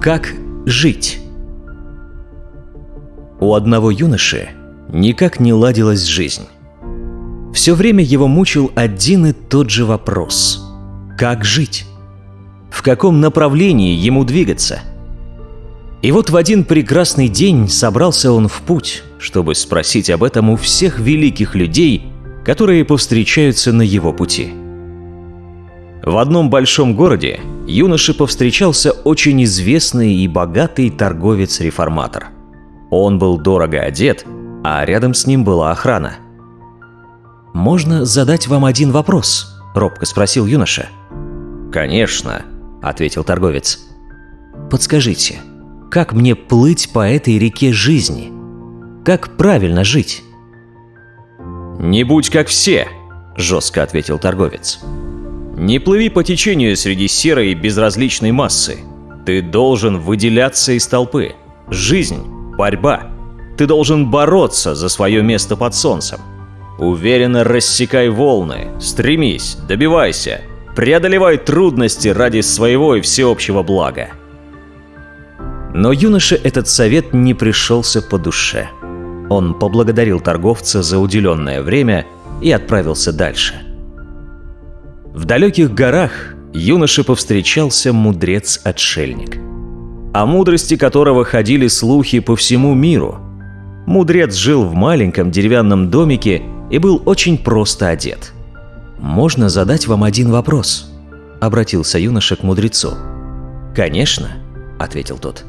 Как жить? У одного юноши никак не ладилась жизнь. Все время его мучил один и тот же вопрос. Как жить? В каком направлении ему двигаться? И вот в один прекрасный день собрался он в путь, чтобы спросить об этом у всех великих людей, которые повстречаются на его пути. В одном большом городе юноше повстречался очень известный и богатый торговец-реформатор. Он был дорого одет, а рядом с ним была охрана. «Можно задать вам один вопрос?» – робко спросил юноша. «Конечно», – ответил торговец. «Подскажите, как мне плыть по этой реке жизни? Как правильно жить?» «Не будь как все», – жестко ответил торговец. Не плыви по течению среди серой и безразличной массы. Ты должен выделяться из толпы. Жизнь – борьба. Ты должен бороться за свое место под солнцем. Уверенно рассекай волны, стремись, добивайся, преодолевай трудности ради своего и всеобщего блага. Но юноше этот совет не пришелся по душе. Он поблагодарил торговца за уделенное время и отправился дальше – в далеких горах юноше повстречался мудрец-отшельник, о мудрости которого ходили слухи по всему миру. Мудрец жил в маленьком деревянном домике и был очень просто одет. «Можно задать вам один вопрос?» – обратился юноша к мудрецу. «Конечно», – ответил тот.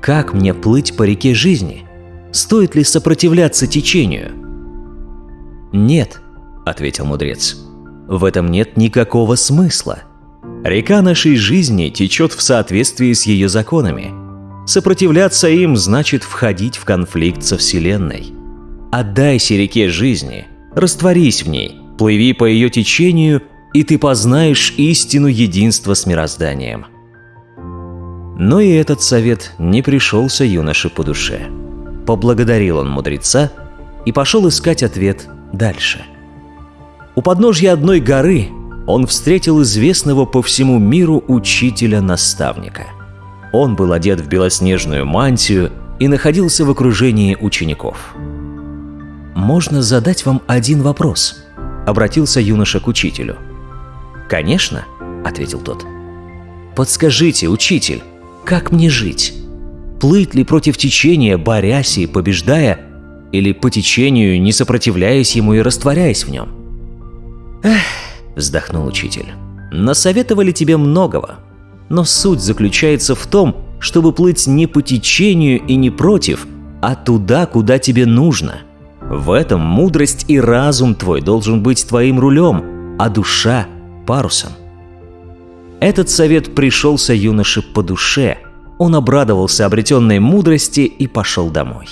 «Как мне плыть по реке жизни? Стоит ли сопротивляться течению?» «Нет», – ответил мудрец. В этом нет никакого смысла. Река нашей жизни течет в соответствии с ее законами. Сопротивляться им значит входить в конфликт со Вселенной. Отдайся реке жизни, растворись в ней, плыви по ее течению, и ты познаешь истину единства с мирозданием. Но и этот совет не пришелся юноше по душе. Поблагодарил он мудреца и пошел искать ответ дальше – у подножья одной горы он встретил известного по всему миру учителя-наставника. Он был одет в белоснежную мантию и находился в окружении учеников. «Можно задать вам один вопрос?» – обратился юноша к учителю. «Конечно», – ответил тот. «Подскажите, учитель, как мне жить? Плыть ли против течения, борясь и побеждая, или по течению, не сопротивляясь ему и растворяясь в нем?» «Эх», – вздохнул учитель, – «насоветовали тебе многого, но суть заключается в том, чтобы плыть не по течению и не против, а туда, куда тебе нужно. В этом мудрость и разум твой должен быть твоим рулем, а душа – парусом». Этот совет пришелся юноше по душе. Он обрадовался обретенной мудрости и пошел домой.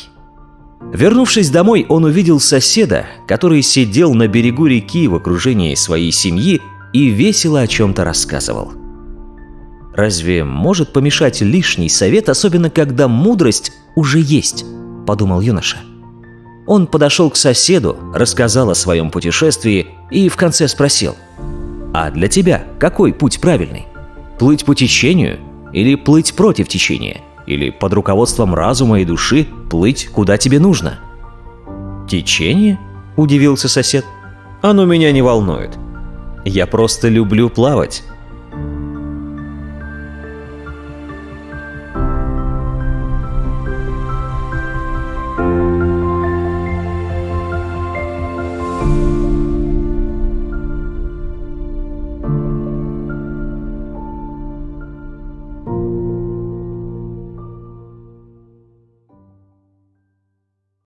Вернувшись домой, он увидел соседа, который сидел на берегу реки в окружении своей семьи и весело о чем-то рассказывал. «Разве может помешать лишний совет, особенно когда мудрость уже есть?» – подумал юноша. Он подошел к соседу, рассказал о своем путешествии и в конце спросил, «А для тебя какой путь правильный? Плыть по течению или плыть против течения?» Или под руководством разума и души плыть куда тебе нужно. «Течение?» – удивился сосед. «Оно меня не волнует. Я просто люблю плавать